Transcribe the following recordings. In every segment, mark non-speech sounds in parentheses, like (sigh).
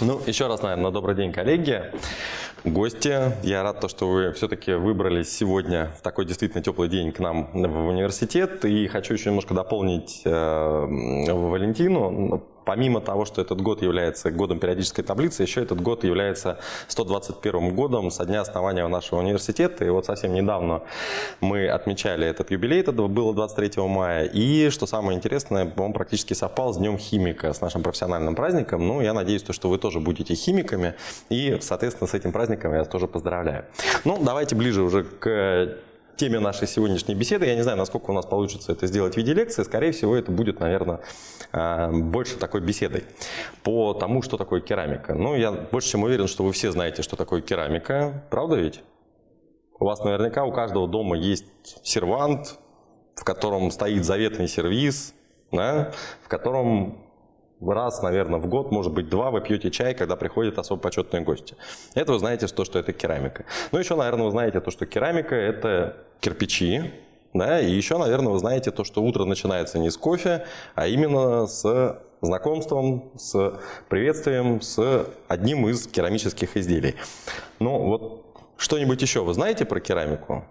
Ну, еще раз, наверное, добрый день, коллеги, гости. Я рад, то, что вы все-таки выбрались сегодня в такой действительно теплый день к нам в университет. И хочу еще немножко дополнить э, Валентину помимо того, что этот год является годом периодической таблицы, еще этот год является 121 годом со дня основания нашего университета. И вот совсем недавно мы отмечали этот юбилей, это было 23 мая. И, что самое интересное, он практически совпал с Днем химика, с нашим профессиональным праздником. Ну, я надеюсь, что вы тоже будете химиками. И, соответственно, с этим праздником я тоже поздравляю. Ну, давайте ближе уже к теме нашей сегодняшней беседы. Я не знаю, насколько у нас получится это сделать в виде лекции. Скорее всего, это будет, наверное, а, больше такой беседой по тому, что такое керамика. Ну, я больше чем уверен, что вы все знаете, что такое керамика. Правда ведь? У вас наверняка у каждого дома есть сервант, в котором стоит заветный сервиз, да, в котором раз, наверное, в год, может быть, два вы пьете чай, когда приходят особо почетные гости. Это вы знаете, что, что это керамика. Ну, еще, наверное, вы знаете то, что керамика – это кирпичи, да, и еще, наверное, вы знаете то, что утро начинается не с кофе, а именно с знакомством, с приветствием, с одним из керамических изделий. Ну, вот что-нибудь еще вы знаете про керамику?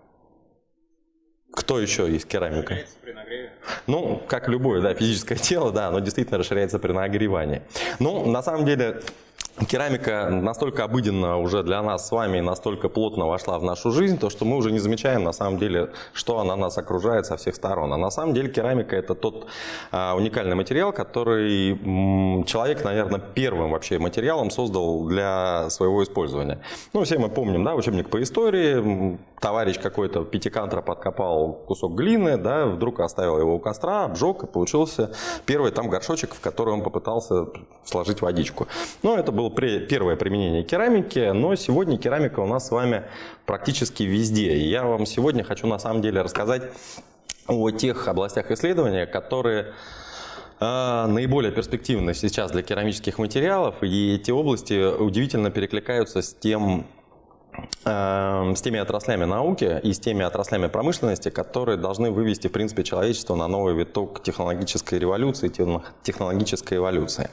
Кто еще есть керамика? Ну, как любое, да, физическое (laughs) тело, да, оно действительно расширяется при нагревании. Ну, на самом деле, Керамика настолько обыденно уже для нас с вами, настолько плотно вошла в нашу жизнь, то что мы уже не замечаем на самом деле, что она нас окружает со всех сторон. А на самом деле керамика это тот а, уникальный материал, который м, человек, наверное, первым вообще материалом создал для своего использования. Ну, все мы помним, да, учебник по истории, товарищ какой-то пятикантра подкопал кусок глины, да, вдруг оставил его у костра, обжег, и получился первый там горшочек, в который он попытался сложить водичку. Но это был было первое применение керамики, но сегодня керамика у нас с вами практически везде. И я вам сегодня хочу на самом деле рассказать о тех областях исследования, которые э, наиболее перспективны сейчас для керамических материалов, и эти области удивительно перекликаются с тем с теми отраслями науки и с теми отраслями промышленности, которые должны вывести, в принципе, человечество на новый виток технологической революции, технологической эволюции.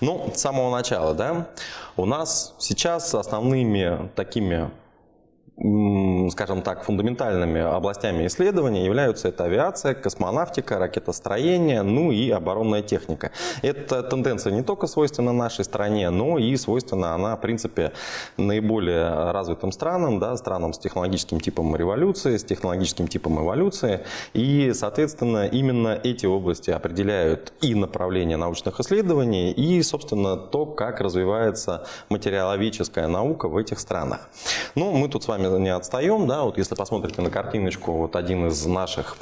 Ну, с самого начала, да, у нас сейчас основными такими скажем так, фундаментальными областями исследования являются это авиация, космонавтика, ракетостроение, ну и оборонная техника. Эта тенденция не только свойственна нашей стране, но и свойственна она, в принципе, наиболее развитым странам, да, странам с технологическим типом революции, с технологическим типом эволюции. И, соответственно, именно эти области определяют и направление научных исследований, и, собственно, то, как развивается материаловедческая наука в этих странах. Ну, мы тут с вами не отстаем, да, вот если посмотрите на картиночку, вот один из наших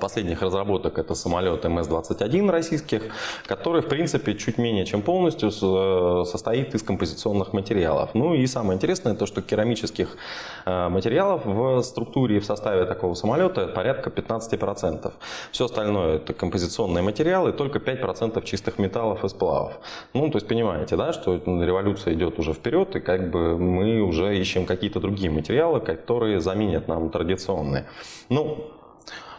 последних разработок это самолет МС-21 российских, который в принципе чуть менее чем полностью э, состоит из композиционных материалов. Ну и самое интересное то, что керамических э, материалов в структуре и в составе такого самолета порядка 15%. Все остальное это композиционные материалы, только 5% чистых металлов и сплавов. Ну то есть понимаете, да, что революция идет уже вперед и как бы мы уже ищем какие-то другие материалы, которые заменят нам традиционные. Ну, Э,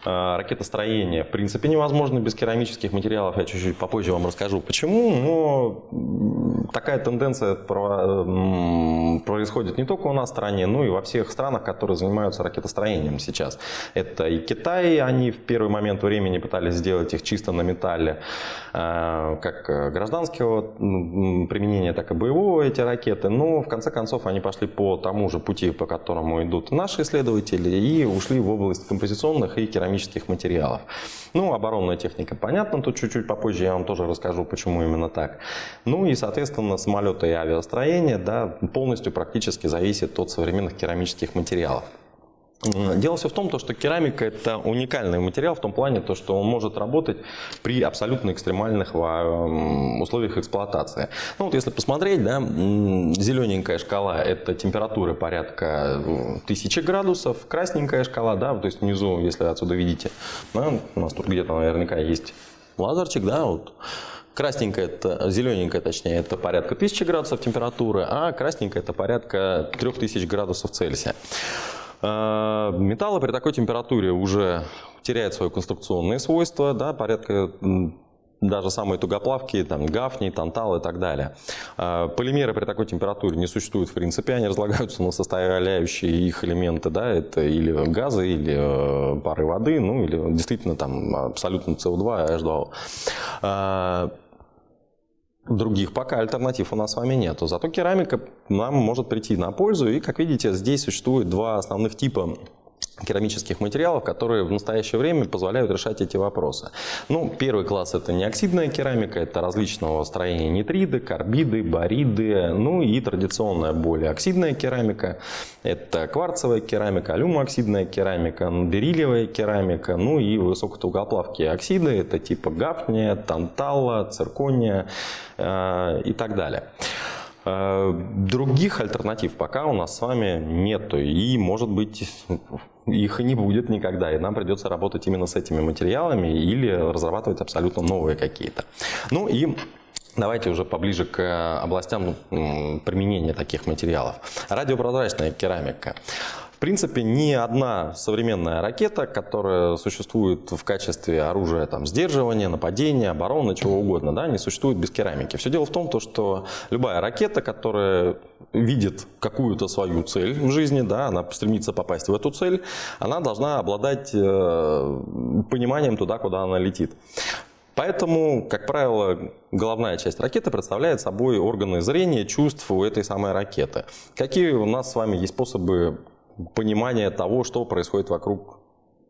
ракетостроение в принципе невозможно без керамических материалов. Я чуть-чуть попозже вам расскажу почему. Но такая тенденция происходит не только у нас в стране, но и во всех странах, которые занимаются ракетостроением сейчас. Это и Китай, они в первый момент времени пытались сделать их чисто на металле, э, как гражданского применения, так и боевого эти ракеты. Но в конце концов они пошли по тому же пути, по которому идут наши исследователи, и ушли в область композиционных и керамических керамических материалов. Ну, оборонная техника, понятно, тут чуть-чуть попозже я вам тоже расскажу, почему именно так. Ну и, соответственно, самолеты и авиастроение да, полностью практически зависит от современных керамических материалов. Дело все в том, что керамика это уникальный материал в том плане, то, что он может работать при абсолютно экстремальных условиях эксплуатации. Ну вот если посмотреть, да, зелененькая шкала это температура порядка 1000 градусов, красненькая шкала, да, то есть внизу, если отсюда видите, да, у нас тут где-то наверняка есть лазерчик, да, вот. Красненькая, это, зелененькая точнее, это порядка 1000 градусов температуры, а красненькая это порядка 3000 градусов Цельсия. Э, металлы при такой температуре уже теряют свои конструкционные свойства, да, порядка даже самые тугоплавкие, там, гафни, тантал и так далее. А, полимеры при такой температуре не существуют в принципе, они разлагаются на составляющие их элементы, да, это или газы, или э, пары воды, ну или действительно там абсолютно СО2 и H2O. Других пока альтернатив у нас с вами нету. Зато керамика нам может прийти на пользу. И, как видите, здесь существует два основных типа керамических материалов, которые в настоящее время позволяют решать эти вопросы. Ну, первый класс это неоксидная керамика, это различного строения нитриды, карбиды, бариды, ну и традиционная более оксидная керамика, это кварцевая керамика, алюмооксидная керамика, бериллиевая керамика, ну и высокотугоплавкие оксиды, это типа гафния, тантала, циркония э, и так далее. Э, других альтернатив пока у нас с вами нету, и, может быть, их и не будет никогда, и нам придется работать именно с этими материалами или разрабатывать абсолютно новые какие-то. Ну и Давайте уже поближе к областям применения таких материалов. Радиопрозрачная керамика. В принципе, ни одна современная ракета, которая существует в качестве оружия там, сдерживания, нападения, обороны, чего угодно, да, не существует без керамики. Все дело в том, что любая ракета, которая видит какую-то свою цель в жизни, да, она стремится попасть в эту цель, она должна обладать э, пониманием туда, куда она летит. Поэтому, как правило, головная часть ракеты представляет собой органы зрения, чувств у этой самой ракеты. Какие у нас с вами есть способы понимания того, что происходит вокруг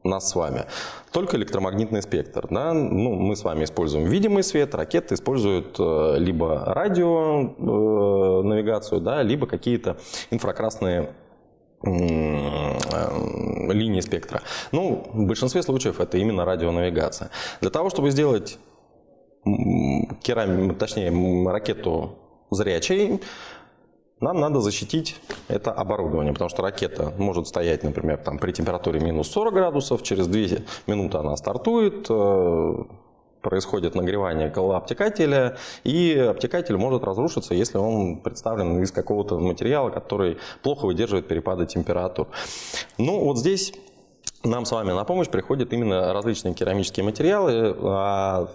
нас с вами. Только электромагнитный спектр. Да? Ну, мы с вами используем видимый свет, ракеты используют э, либо радио э, навигацию, да, либо какие-то инфракрасные э, линии спектра. Ну, в большинстве случаев это именно радионавигация. Для того, чтобы сделать керам... точнее, ракету зрячей, нам надо защитить это оборудование, потому что ракета может стоять, например, там, при температуре минус 40 градусов, через 2 минуты она стартует, э, происходит нагревание обтекателя, и обтекатель может разрушиться, если он представлен из какого-то материала, который плохо выдерживает перепады температур. Ну, вот здесь нам с вами на помощь приходят именно различные керамические материалы, а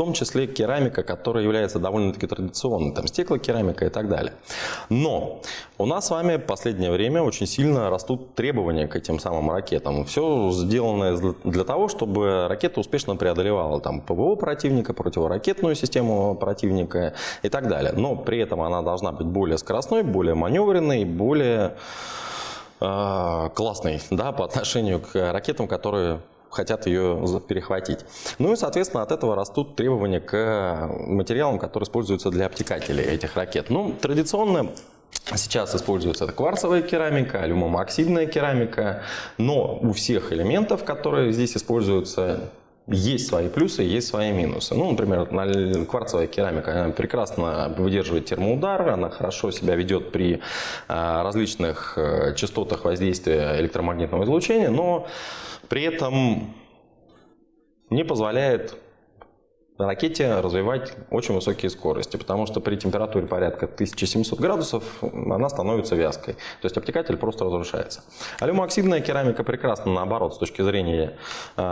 том числе керамика, которая является довольно-таки традиционной, там стеклокерамика и так далее. Но у нас с вами в последнее время очень сильно растут требования к этим самым ракетам. Все сделано для того, чтобы ракета успешно преодолевала там ПВО противника, противоракетную систему противника и так далее. Но при этом она должна быть более скоростной, более маневренной, более э, классной да, по отношению к ракетам, которые хотят ее перехватить. Ну и, соответственно, от этого растут требования к материалам, которые используются для обтекателей этих ракет. Ну, традиционно Сейчас используется кварцевая керамика, алюмомоксидная керамика, но у всех элементов, которые здесь используются, есть свои плюсы, есть свои минусы. Ну, например, кварцевая керамика она прекрасно выдерживает термоудар, она хорошо себя ведет при а, различных э, частотах воздействия электромагнитного излучения, но при этом не позволяет ракете развивать очень высокие скорости, потому что при температуре порядка 1700 градусов она становится вязкой, то есть обтекатель просто разрушается. Алюмооксидная керамика прекрасна наоборот с точки зрения э,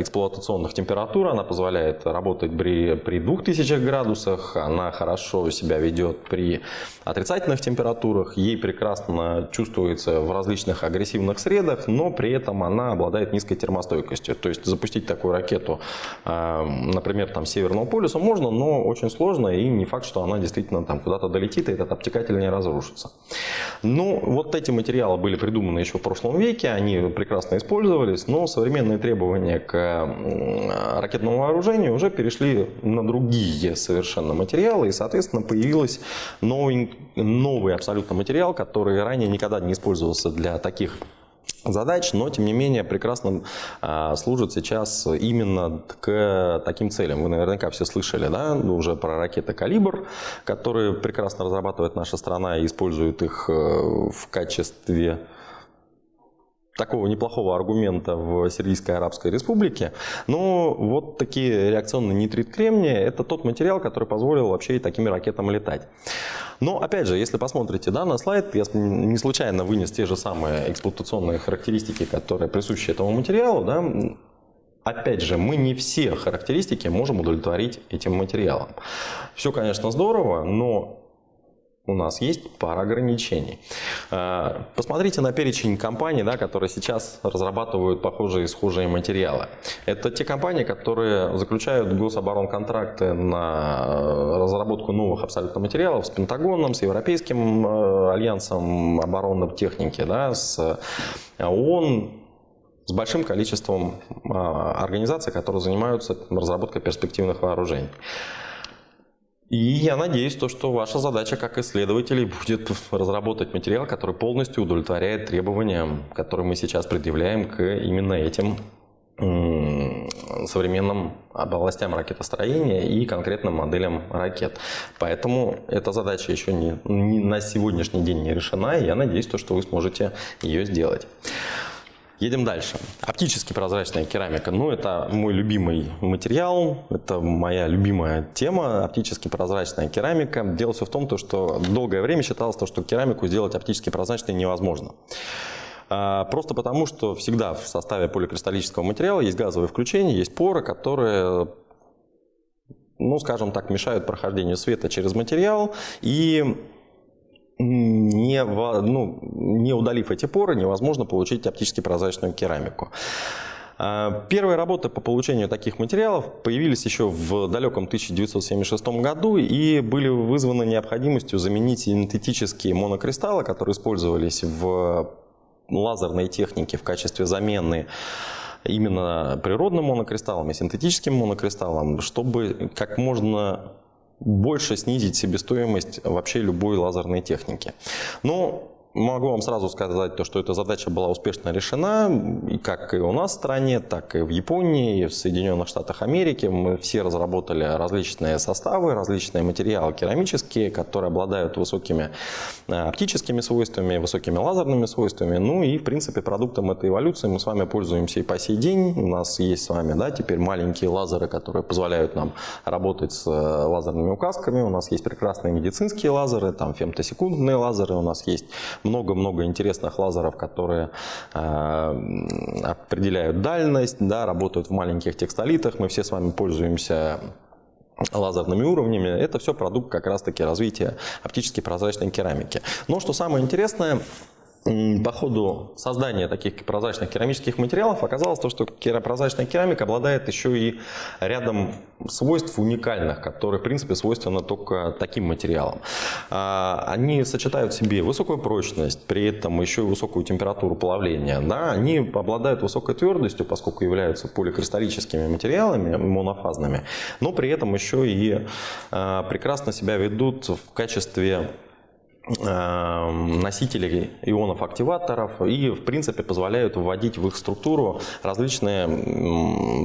эксплуатационных температур, она позволяет работать при, при 2000 градусах, она хорошо себя ведет при отрицательных температурах, ей прекрасно чувствуется в различных агрессивных средах, но при этом она обладает низкой термостойкостью, то есть запустить такую ракету, э, например, там Северного полюса можно, но очень сложно, и не факт, что она действительно там куда-то долетит, и этот обтекатель не разрушится. Ну, вот эти материалы были придуманы еще в прошлом веке, они прекрасно использовались, но современные требования к ракетному вооружению уже перешли на другие совершенно материалы, и, соответственно, появился новый, новый абсолютно материал, который ранее никогда не использовался для таких задач, но тем не менее прекрасно а, служит сейчас именно к таким целям. Вы наверняка все слышали да, уже про ракеты «Калибр», которые прекрасно разрабатывает наша страна и использует их э, в качестве такого неплохого аргумента в Сирийской Арабской Республике. Но вот такие реакционные нитрит кремния – это тот материал, который позволил вообще и такими ракетами летать. Но опять же, если посмотрите да, на слайд, я не случайно вынес те же самые эксплуатационные характеристики, которые присущи этому материалу. Да, опять же, мы не все характеристики можем удовлетворить этим материалом. Все, конечно, здорово, но у нас есть пара ограничений. А, посмотрите на перечень компаний, да, которые сейчас разрабатывают похожие и схожие материалы. Это те компании, которые заключают гособоронконтракты на разработку новых абсолютно материалов с Пентагоном, с Европейским э, альянсом оборонной техники, да, с ООН, с большим количеством организаций, которые занимаются разработкой перспективных вооружений. И я надеюсь, то, что ваша задача как исследователей будет разработать материал, который полностью удовлетворяет требованиям, которые мы сейчас предъявляем к именно этим современным областям ракетостроения и конкретным моделям ракет. Поэтому эта задача еще не, не на сегодняшний день не решена, и я надеюсь, то, что вы сможете ее сделать. Едем дальше. Оптически прозрачная керамика. Ну, это мой любимый материал, это моя любимая тема, оптически прозрачная керамика. Дело все в том, что долгое время считалось, что керамику сделать оптически прозрачной невозможно. А, просто потому, что всегда в составе поликристаллического материала есть газовые включения, есть поры, которые ну, скажем так, мешают прохождению света через материал и не, ну, не удалив эти поры, невозможно получить оптически прозрачную керамику. А, первые работы по получению таких материалов появились еще в далеком 1976 году и были вызваны необходимостью заменить синтетические монокристаллы, которые использовались в лазерной технике в качестве замены именно природным монокристаллам и синтетическим монокристаллам, чтобы как можно больше снизить себестоимость вообще любой лазерной техники. Но Могу вам сразу сказать, то, что эта задача была успешно решена, и как и у нас в стране, так и в Японии, и в Соединенных Штатах Америки. Мы все разработали различные составы, различные материалы керамические, которые обладают высокими э, оптическими свойствами, высокими лазерными свойствами. Ну и, в принципе, продуктом этой эволюции мы с вами пользуемся и по сей день. У нас есть с вами да, теперь маленькие лазеры, которые позволяют нам работать с э, лазерными указками. У нас есть прекрасные медицинские лазеры, там фемтосекундные лазеры, у нас есть много-много интересных лазеров, которые э, определяют дальность, да, работают в маленьких текстолитах. Мы все с вами пользуемся лазерными уровнями. Это все продукт как раз-таки развития оптически прозрачной керамики. Но что самое интересное, по ходу создания таких прозрачных керамических материалов оказалось то, что прозрачная керамика обладает еще и рядом свойств уникальных, которые, в принципе, свойственны только таким материалам. А, они сочетают в себе высокую прочность, при этом еще и высокую температуру плавления. Да? Они обладают высокой твердостью, поскольку являются поликристаллическими материалами, монофазными, но при этом еще и а, прекрасно себя ведут в качестве носителей ионов-активаторов и, в принципе, позволяют вводить в их структуру различные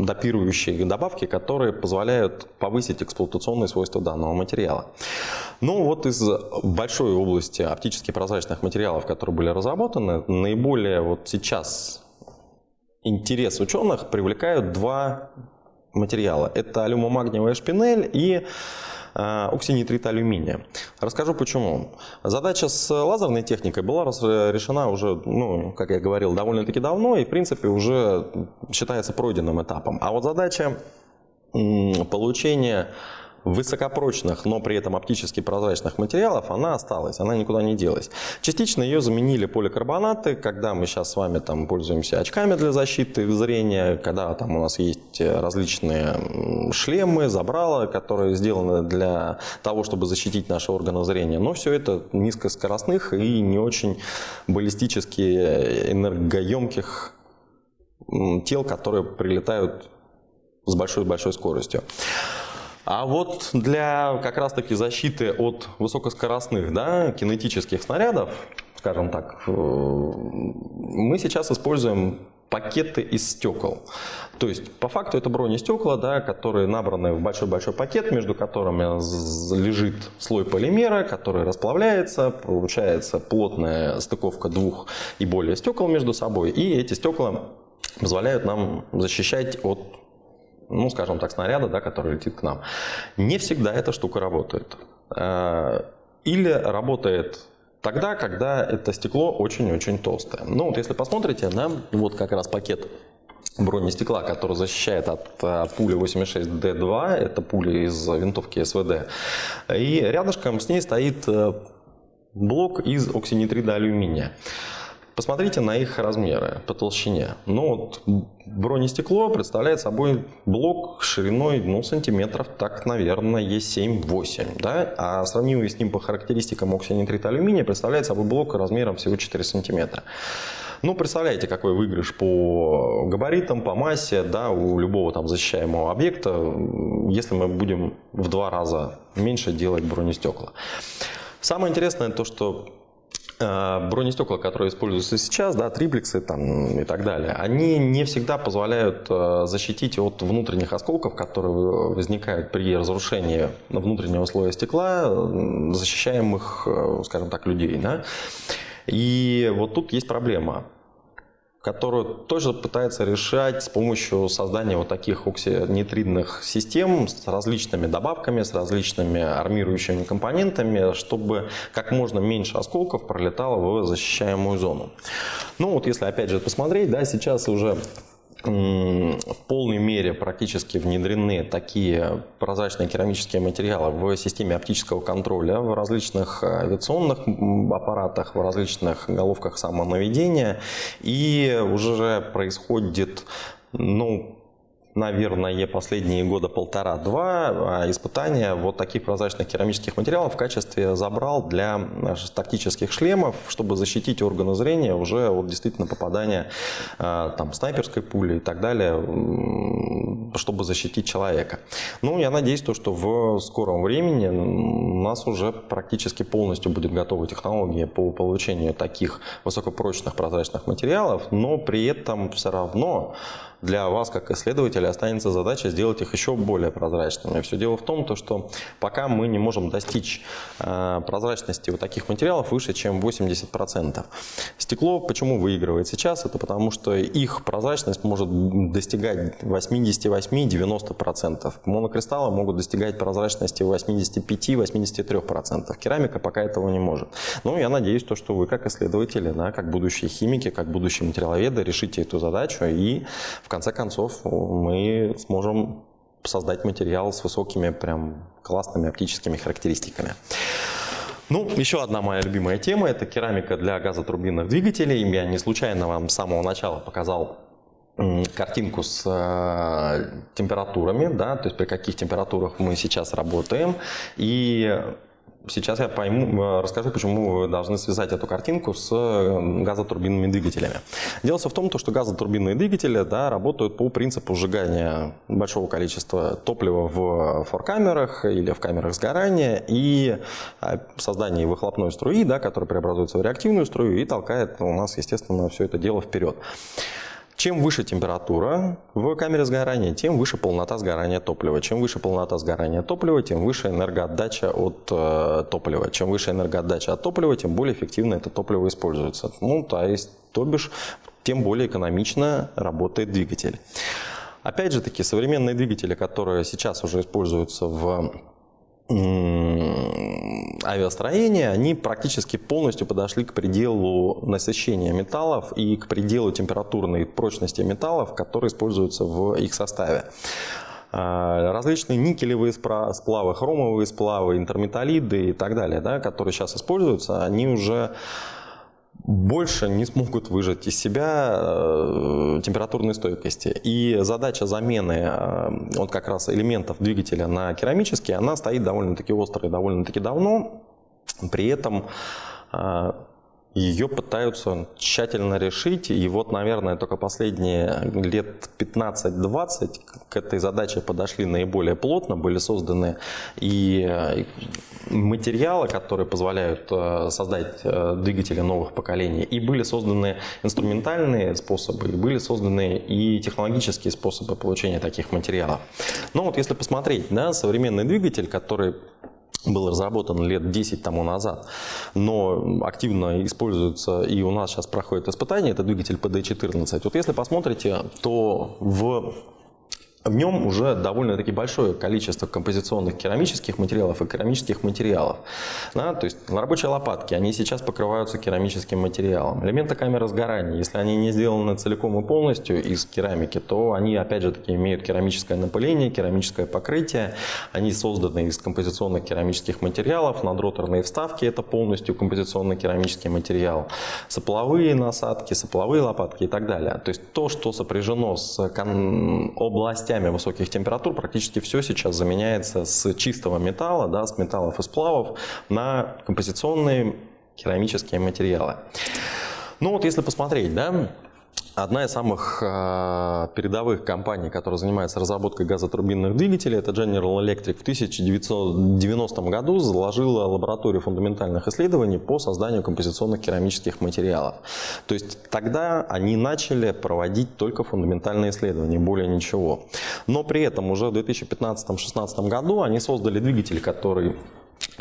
допирующие добавки, которые позволяют повысить эксплуатационные свойства данного материала. Ну вот из большой области оптически прозрачных материалов, которые были разработаны, наиболее вот сейчас интерес ученых привлекают два материала. Это алюмомагниевая шпинель и оксинитрит алюминия. Расскажу почему. Задача с лазерной техникой была решена уже, ну, как я говорил, довольно-таки давно и, в принципе, уже считается пройденным этапом. А вот задача получения высокопрочных, но при этом оптически прозрачных материалов, она осталась, она никуда не делась. Частично ее заменили поликарбонаты, когда мы сейчас с вами там пользуемся очками для защиты зрения, когда там у нас есть различные шлемы, забрала, которые сделаны для того, чтобы защитить наши органы зрения. Но все это низкоскоростных и не очень баллистически энергоемких тел, которые прилетают с большой-большой скоростью. А вот для как раз-таки защиты от высокоскоростных да, кинетических снарядов, скажем так, э, мы сейчас используем пакеты из стекол. То есть, по факту это бронестекла, да, которые набраны в большой-большой пакет, между которыми лежит слой полимера, который расплавляется, получается плотная стыковка двух и более стекол между собой, и эти стекла позволяют нам защищать от ну, скажем так, снаряда, да, который летит к нам. Не всегда эта штука работает. Э, или работает тогда, когда это стекло очень-очень толстое. Ну, вот если посмотрите, да, вот как раз пакет бронестекла, который защищает от, от пули 86D2, это пуля из винтовки СВД. И рядышком с ней стоит э, блок из оксинитрида алюминия. Посмотрите на их размеры по толщине. Ну, вот бронестекло представляет собой блок шириной ну, сантиметров, так, наверное, Е7-8. Да? А сравнимый с ним по характеристикам оксинитрита алюминия представляет собой блок размером всего 4 сантиметра. Ну, представляете, какой выигрыш по габаритам, по массе, да, у любого там защищаемого объекта, если мы будем в два раза меньше делать бронестекла. Самое интересное то, что бронестекла, которые используются сейчас, да, триплексы там, и так далее, они не всегда позволяют э, защитить от внутренних осколков, которые возникают при разрушении внутреннего слоя стекла, защищаемых, э, скажем так, людей. Да? И вот тут есть проблема которую тоже пытается решать с помощью создания вот таких оксинитридных систем с различными добавками, с различными армирующими компонентами, чтобы как можно меньше осколков пролетало в защищаемую зону. Ну вот если опять же посмотреть, да, сейчас уже в полной мере практически внедрены такие прозрачные керамические материалы в системе оптического контроля в различных авиационных аппаратах, в различных головках самонаведения. И уже происходит ну, наверное, последние года полтора-два а, испытания вот таких прозрачных керамических материалов в качестве забрал для тактических шлемов, чтобы защитить органы зрения уже от действительно попадания а, там, снайперской пули и так далее, чтобы защитить человека. Ну, я надеюсь, то, что в скором времени у нас уже практически полностью будет готова технология по получению таких высокопрочных прозрачных материалов, но при этом все равно для вас, как исследователя, останется задача сделать их еще более прозрачными. Все дело в том, то, что пока мы не можем достичь э, прозрачности вот таких материалов выше, чем 80%. Стекло почему выигрывает сейчас? Это потому, что их прозрачность может достигать 88-90%. Монокристаллы могут достигать прозрачности 85-83%. Керамика пока этого не может. Но я надеюсь, то, что вы как исследователи, да, как будущие химики, как будущие материаловеды решите эту задачу и в в конце концов мы сможем создать материал с высокими, прям классными оптическими характеристиками. Ну, еще одна моя любимая тема – это керамика для газотурбинных двигателей. Я не случайно вам с самого начала показал картинку с э, температурами, да, то есть при каких температурах мы сейчас работаем. И Сейчас я пойму, э, расскажу, почему вы должны связать эту картинку с э, газотурбинными двигателями. Дело в том, что газотурбинные двигатели да, работают по принципу сжигания большого количества топлива в форкамерах или в камерах сгорания и а, создания выхлопной струи, да, которая преобразуется в реактивную струю и толкает у нас, естественно, все это дело вперед. Чем выше температура в камере сгорания, тем выше полнота сгорания топлива. Чем выше полнота сгорания топлива, тем выше энергоотдача от э, топлива. Чем выше энергоотдача от топлива, тем более эффективно это топливо используется. Ну, то есть, то бишь, тем более экономично работает двигатель. Опять же таки, современные двигатели, которые сейчас уже используются в авиастроения, они практически полностью подошли к пределу насыщения металлов и к пределу температурной прочности металлов, которые используются в их составе. А, различные никелевые сплавы, хромовые сплавы, интерметаллиды и так далее, да, которые сейчас используются, они уже больше не смогут выжать из себя э, температурной стойкости. И задача замены э, вот как раз элементов двигателя на керамические, она стоит довольно-таки остро и довольно-таки давно. При этом э, ее пытаются тщательно решить. И вот, наверное, только последние лет 15-20 к этой задаче подошли наиболее плотно. Были созданы и материалы, которые позволяют э, создать э, двигатели новых поколений. И были созданы инструментальные способы, и были созданы и технологические способы получения таких материалов. Но вот если посмотреть, да, современный двигатель, который был разработан лет 10 тому назад, но активно используется и у нас сейчас проходит испытание, это двигатель PD-14. Вот если посмотрите, то в в нем уже довольно-таки большое количество композиционных керамических материалов и керамических материалов. Да, то есть рабочие лопатки, они сейчас покрываются керамическим материалом. Элементы камеры сгорания, если они не сделаны целиком и полностью из керамики, то они опять же таки имеют керамическое напыление, керамическое покрытие. Они созданы из композиционных керамических материалов, надроторные вставки это полностью композиционный керамический материал, сопловые насадки, сопловые лопатки и так далее. То есть то, что сопряжено с областью областями высоких температур практически все сейчас заменяется с чистого металла, да, с металлов и сплавов на композиционные керамические материалы. Ну вот если посмотреть, да, Одна из самых э, передовых компаний, которая занимается разработкой газотурбинных двигателей, это General Electric, в 1990 году заложила лабораторию фундаментальных исследований по созданию композиционных керамических материалов. То есть тогда они начали проводить только фундаментальные исследования, более ничего. Но при этом уже в 2015-2016 году они создали двигатель, который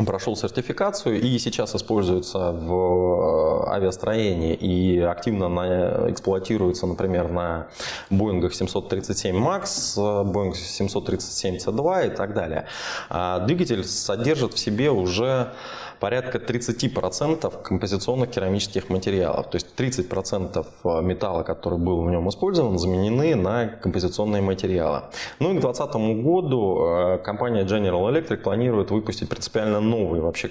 прошел сертификацию и сейчас используется в э, авиастроении и активно на, эксплуатируется, например, на Boeing 737 MAX, Boeing 737 C2 и так далее. А двигатель содержит в себе уже порядка 30% композиционных керамических материалов. То есть 30% э, металла, который был в нем использован, заменены на композиционные материалы. Ну и к 2020 году э, компания General Electric планирует выпустить принципиально новый вообще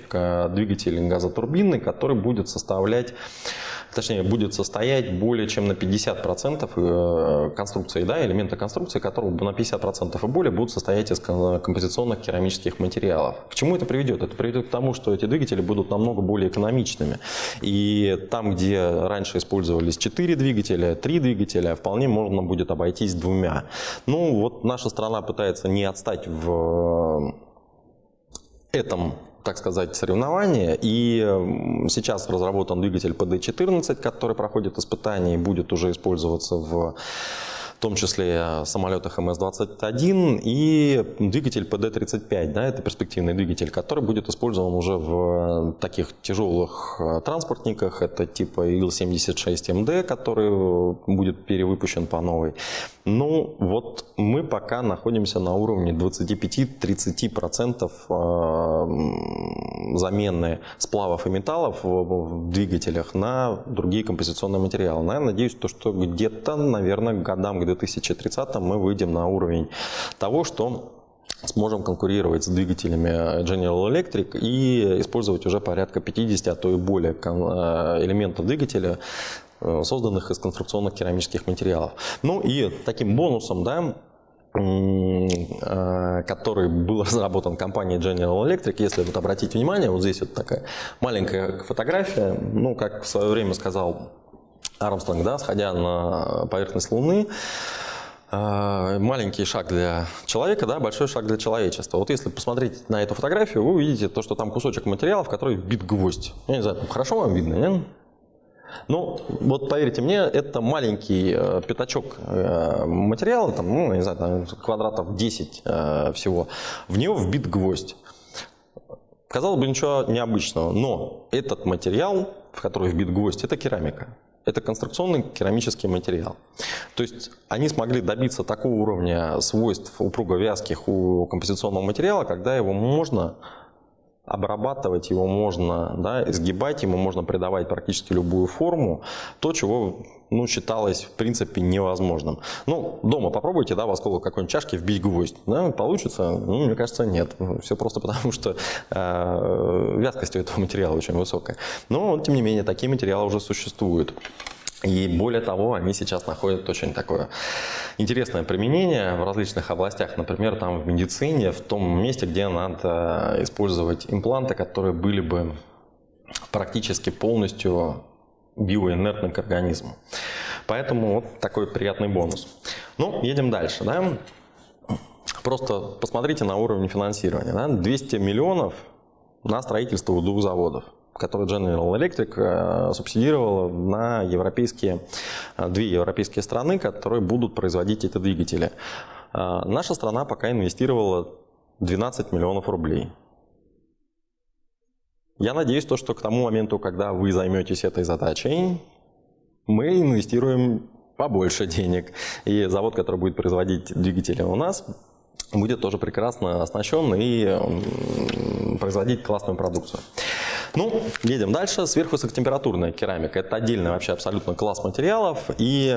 двигатель газотурбинный, который будет составлять точнее, будет состоять более чем на 50% э, конструкции, да, элемента конструкции, которого на 50% и более будут состоять из композиционных керамических материалов. К чему это приведет? Это приведет к тому, что эти двигатели будут намного более экономичными. И там, где раньше использовались 4 двигателя, 3 двигателя, вполне можно будет обойтись двумя. Ну, вот наша страна пытается не отстать в этом так сказать, соревнования. И сейчас разработан двигатель PD-14, который проходит испытания и будет уже использоваться в в том числе самолетах МС-21 и двигатель PD-35, да, это перспективный двигатель, который будет использован уже в таких тяжелых э, транспортниках, это типа Ил-76МД, который будет перевыпущен по новой. Ну, вот мы пока находимся на уровне 25-30% э, замены сплавов и металлов в двигателях на другие композиционные материалы. Я надеюсь, то, что где-то, наверное, годам к 2030 мы выйдем на уровень того, что сможем конкурировать с двигателями General Electric и использовать уже порядка 50, а то и более э, элементов двигателя, э, созданных из конструкционных керамических материалов. Ну и таким бонусом, да, э, который был (laughs) разработан компанией General Electric. Если вот обратить внимание, вот здесь вот такая маленькая фотография, ну, как в свое время сказал Армстронг, да, сходя на поверхность Луны, э, маленький шаг для человека, да, большой шаг для человечества. Вот если посмотреть на эту фотографию, вы увидите то, что там кусочек материала, в который вбит гвоздь. Я не знаю, хорошо вам видно, нет? Ну, вот поверьте мне, это маленький э, пятачок э, материала, там, ну, не знаю, там, квадратов 10 э, всего, в него вбит гвоздь. Казалось бы, ничего необычного, но этот материал, в который вбит гвоздь, это керамика это конструкционный керамический материал. То есть они смогли добиться такого уровня свойств упруго-вязких у композиционного материала, когда его можно обрабатывать, его можно да, изгибать, ему можно придавать практически любую форму, то, чего ну, считалось в принципе невозможным. Ну, дома попробуйте, да, в осколок какой-нибудь чашки вбить гвоздь. Да, получится? Ну, мне кажется, нет. Все просто потому, что э, вязкость у этого материала очень высокая. Но, тем не менее, такие материалы уже существуют. И более того, они сейчас находят очень такое интересное применение в различных областях, например, там в медицине, в том месте, где надо использовать импланты, которые были бы практически полностью биоинертны к организму. Поэтому вот такой приятный бонус. Ну, едем дальше. Да? Просто посмотрите на уровень финансирования. Да? 200 миллионов на строительство двух заводов который General Electric э, субсидировала на европейские, э, две европейские страны, которые будут производить эти двигатели. Э, наша страна пока инвестировала 12 миллионов рублей. Я надеюсь, то, что к тому моменту, когда вы займетесь этой задачей, мы инвестируем побольше денег. И завод, который будет производить двигатели у нас, будет тоже прекрасно оснащен и производить классную продукцию. Ну, едем дальше. Сверхвысокотемпературная керамика. Это отдельный вообще абсолютно класс материалов. И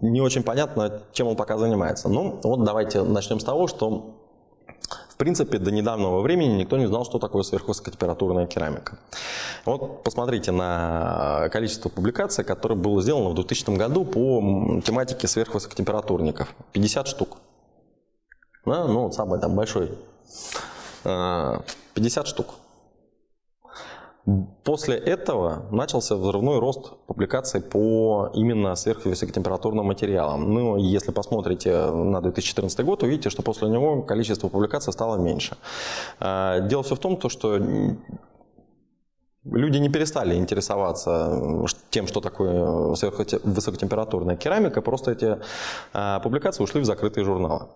не очень понятно, чем он пока занимается. Ну, вот давайте начнем с того, что в принципе, до недавнего времени никто не знал, что такое сверхвысокотемпературная керамика. Вот посмотрите на количество публикаций, которое было сделано в 2000 году по тематике сверхвысокотемпературников. 50 штук. Да, ну, вот самый там большой. 50 а, штук. После этого начался взрывной рост публикаций по именно сверхвысокотемпературным материалам. Ну, если посмотрите на 2014 год, увидите, что после него количество публикаций стало меньше. А, дело все в том, что люди не перестали интересоваться тем, что такое высокотемпературная керамика, просто эти а, публикации ушли в закрытые журналы.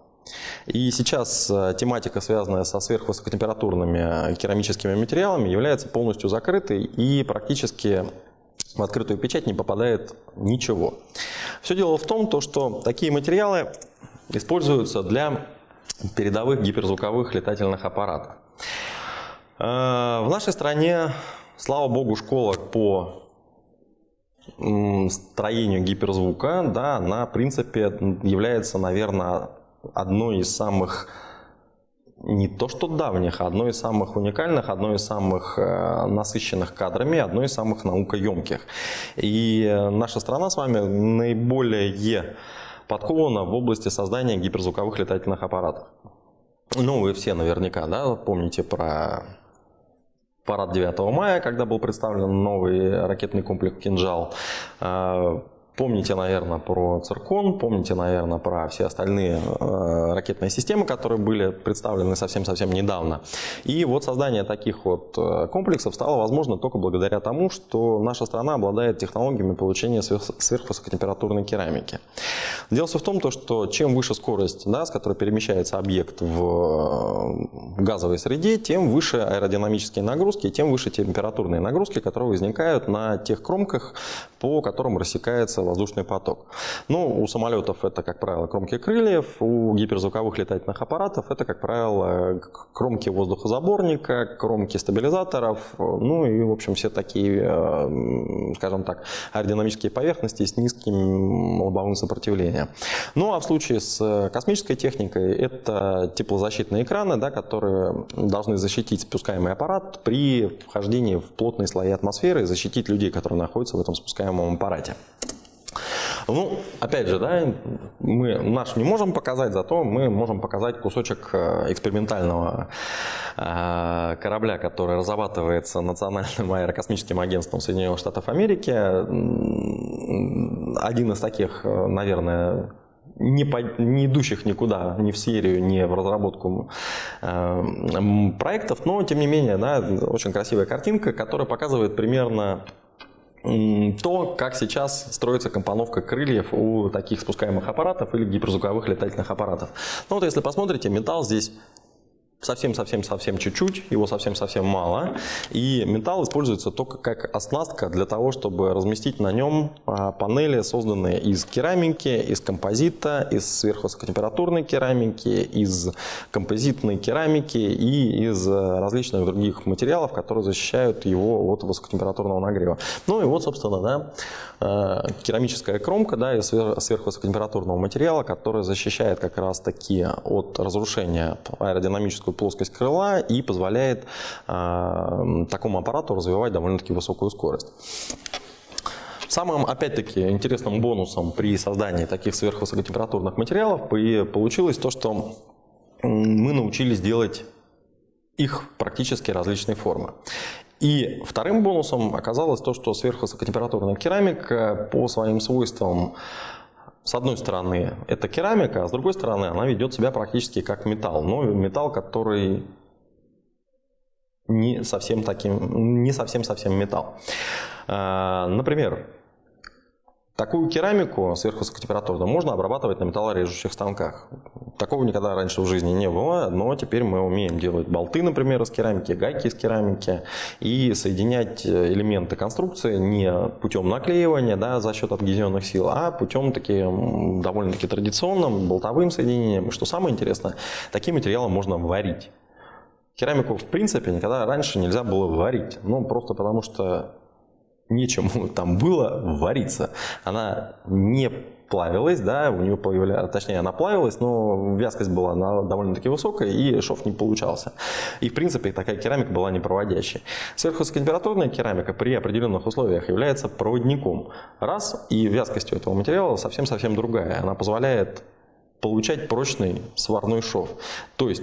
И сейчас э, тематика, связанная со сверхвысокотемпературными керамическими материалами, является полностью закрытой и практически в открытую печать не попадает ничего. Все дело в том, что такие материалы используются для передовых гиперзвуковых летательных аппаратов. Э, в нашей стране, слава богу, школа по строению гиперзвука, да, она, в принципе, является, наверное, одной из самых не то что давних, а одной из самых уникальных, одной из самых э, насыщенных кадрами, одной из самых наукоемких. И наша страна с вами наиболее подкована в области создания гиперзвуковых летательных аппаратов. Ну, вы все наверняка да, помните про парад 9 мая, когда был представлен новый ракетный комплекс «Кинжал». Э, Помните, наверное, про циркон, помните, наверное, про все остальные э, ракетные системы, которые были представлены совсем-совсем недавно. И вот создание таких вот э, комплексов стало возможно только благодаря тому, что наша страна обладает технологиями получения сверхвысокотемпературной керамики. Дело все в том, что чем выше скорость, да, с которой перемещается объект в газовой среде, тем выше аэродинамические нагрузки, тем выше температурные нагрузки, которые возникают на тех кромках, по которым рассекается воздушный поток. Ну, у самолетов это, как правило, кромки крыльев, у гиперзвуковых летательных аппаратов это, как правило, кромки воздухозаборника, кромки стабилизаторов, ну и, в общем, все такие, э, скажем так, аэродинамические поверхности с низким лобовым сопротивлением. Ну, а в случае с космической техникой это теплозащитные экраны, да, которые должны защитить спускаемый аппарат при вхождении в плотные слои атмосферы и защитить людей, которые находятся в этом спускаемом аппарате. Ну, опять же, да, мы наш не можем показать, зато мы можем показать кусочек э, экспериментального э, корабля, который разрабатывается Национальным аэрокосмическим агентством Соединенных Штатов Америки. Один из таких, э, наверное, не, по, не идущих никуда, ни в серию, ни в разработку э, проектов, но тем не менее, да, очень красивая картинка, которая показывает примерно то, как сейчас строится компоновка крыльев у таких спускаемых аппаратов или гиперзвуковых летательных аппаратов. Ну вот если посмотрите, металл здесь совсем-совсем-совсем чуть-чуть, его совсем-совсем мало. И металл используется только как оснастка для того, чтобы разместить на нем а, панели, созданные из керамики, из композита, из сверхвысокотемпературной керамики, из композитной керамики и из э, различных других материалов, которые защищают его от высокотемпературного нагрева. Ну и вот, собственно, да, э, керамическая кромка да, из сверхвысокотемпературного материала, которая защищает как раз таки от разрушения аэродинамическую плоскость крыла и позволяет э, такому аппарату развивать довольно-таки высокую скорость. Самым, опять-таки, интересным бонусом при создании таких сверхвысокотемпературных материалов получилось то, что мы научились делать их практически различные формы. И вторым бонусом оказалось то, что сверхвысокотемпературная керамика по своим свойствам с одной стороны, это керамика, а с другой стороны, она ведет себя практически как металл. Но металл, который не совсем таким, не совсем-совсем металл. А, например, такую керамику сверхвысокотемпературную можно обрабатывать на металлорежущих станках. Такого никогда раньше в жизни не было, но теперь мы умеем делать болты, например, из керамики, гайки из керамики и соединять элементы конструкции не путем наклеивания да, за счет адгезионных сил, а путем таким довольно-таки традиционным болтовым соединением. Что самое интересное, таким материалом можно варить. Керамику, в принципе, никогда раньше нельзя было варить. Ну, просто потому что нечему (laughs) там было вариться. Она не плавилась, да, у нее появлялась, точнее она плавилась, но вязкость была довольно-таки высокая и шов не получался. И в принципе такая керамика была непроводящей. Сверхвысокотемпературная керамика при определенных условиях является проводником. Раз, и вязкость у этого материала совсем-совсем другая. Она позволяет получать прочный сварной шов. То есть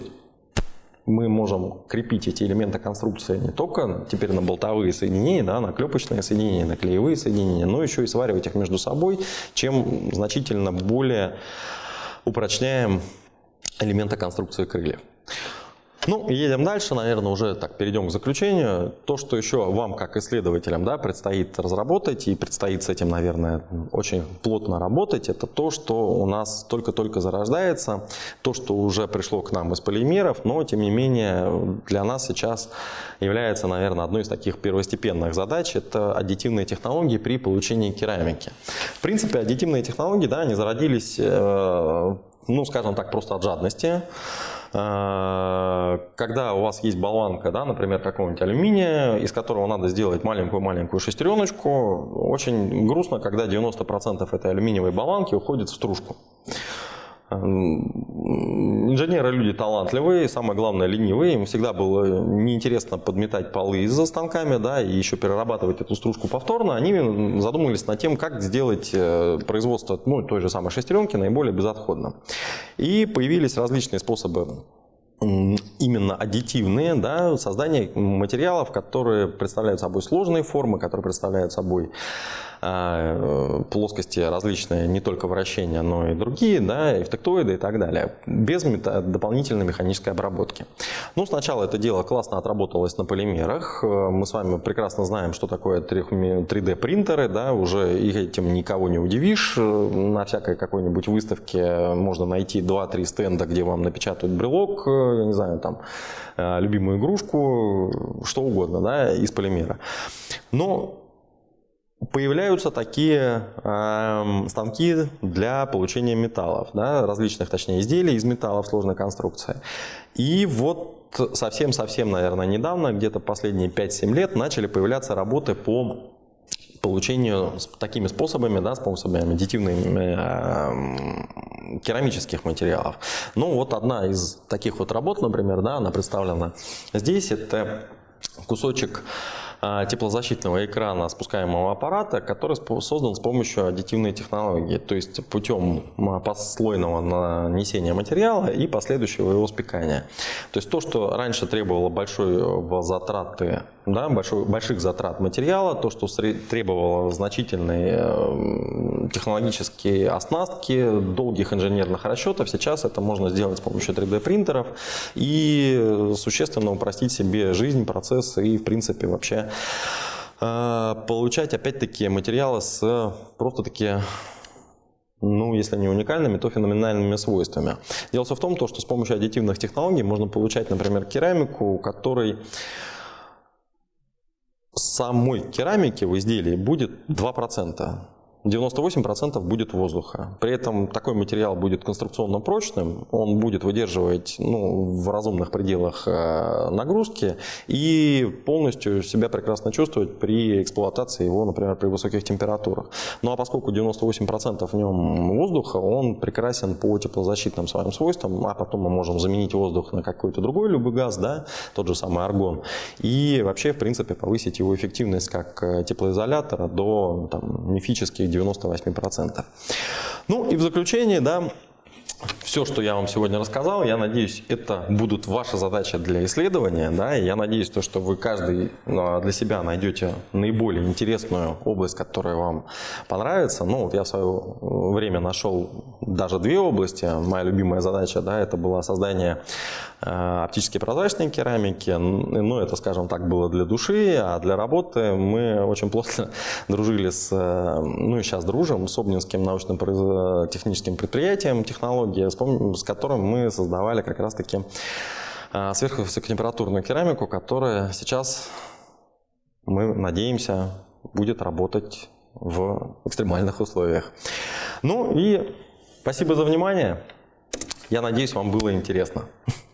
мы можем крепить эти элементы конструкции не только теперь на болтовые соединения, да, на клепочные соединения, на клеевые соединения, но еще и сваривать их между собой, чем значительно более упрочняем элементы конструкции крыльев. Ну, едем дальше, наверное, уже так перейдем к заключению. То, что еще вам, как исследователям, да, предстоит разработать и предстоит с этим, наверное, очень плотно работать, это то, что у нас только-только зарождается, то, что уже пришло к нам из полимеров, но, тем не менее, для нас сейчас является, наверное, одной из таких первостепенных задач, это аддитивные технологии при получении керамики. В принципе, аддитивные технологии, да, они зародились, э, ну, скажем так, просто от жадности, когда у вас есть болванка, да, например, какого-нибудь алюминия, из которого надо сделать маленькую-маленькую шестереночку, очень грустно, когда 90% этой алюминиевой болванки уходит в стружку. Инженеры люди талантливые, самое главное ленивые. Им всегда было неинтересно подметать полы за станками, да, и еще перерабатывать эту стружку повторно. Они задумались над тем, как сделать э, производство ну, той же самой шестеренки наиболее безотходным. И появились различные способы именно аддитивные, да, создание материалов, которые представляют собой сложные формы, которые представляют собой плоскости различные, не только вращения, но и другие, да, эффектоиды и так далее, без дополнительной механической обработки. Ну, сначала это дело классно отработалось на полимерах. Мы с вами прекрасно знаем, что такое 3D принтеры, да, уже этим никого не удивишь. На всякой какой-нибудь выставке можно найти 2-3 стенда, где вам напечатают брелок, я не знаю, там, любимую игрушку, что угодно, да, из полимера. Но появляются такие э, станки для получения металлов, да, различных, точнее, изделий из металлов сложной конструкции. И вот совсем-совсем, наверное, недавно, где-то последние 5-7 лет, начали появляться работы по получению такими способами, да, способами аддитивных э, керамических материалов. Ну, вот одна из таких вот работ, например, да, она представлена здесь, это кусочек теплозащитного экрана спускаемого аппарата, который создан с помощью аддитивной технологии, то есть путем послойного нанесения материала и последующего его спекания. То есть то, что раньше требовало большой затраты да, большой, больших затрат материала, то, что требовало значительной э, технологические оснастки, долгих инженерных расчетов, сейчас это можно сделать с помощью 3D принтеров и существенно упростить себе жизнь, процесс и в принципе вообще э, получать опять-таки материалы с просто-таки ну, если не уникальными, то феноменальными свойствами. Дело в том, что с помощью аддитивных технологий можно получать, например, керамику, у которой самой керамики в изделии будет 2%. 98% будет воздуха. При этом такой материал будет конструкционно прочным, он будет выдерживать ну, в разумных пределах э, нагрузки и полностью себя прекрасно чувствовать при эксплуатации его, например, при высоких температурах. Ну а поскольку 98% в нем воздуха, он прекрасен по теплозащитным своим свойствам, а потом мы можем заменить воздух на какой-то другой любой газ, да, тот же самый аргон, и вообще, в принципе, повысить его эффективность как э, теплоизолятора до там, мифических 98%. Ну и в заключение, да, все, что я вам сегодня рассказал, я надеюсь, это будут ваши задачи для исследования. Да, я надеюсь, то, что вы каждый а, для себя найдете наиболее интересную область, которая вам понравится. Ну, вот я в свое время нашел даже две области. Моя любимая задача, да, это было создание э, оптически прозрачной керамики. Ну, это, скажем так, было для души, а для работы мы очень плотно (laughs) дружили с, э, ну и сейчас дружим, с Обнинским научно-техническим предприятием технологии, с которым мы создавали как раз-таки э, сверхвысокотемпературную керамику, которая сейчас, мы надеемся, будет работать в экстремальных условиях. Ну и спасибо за внимание. Я надеюсь, вам было интересно. (laughs)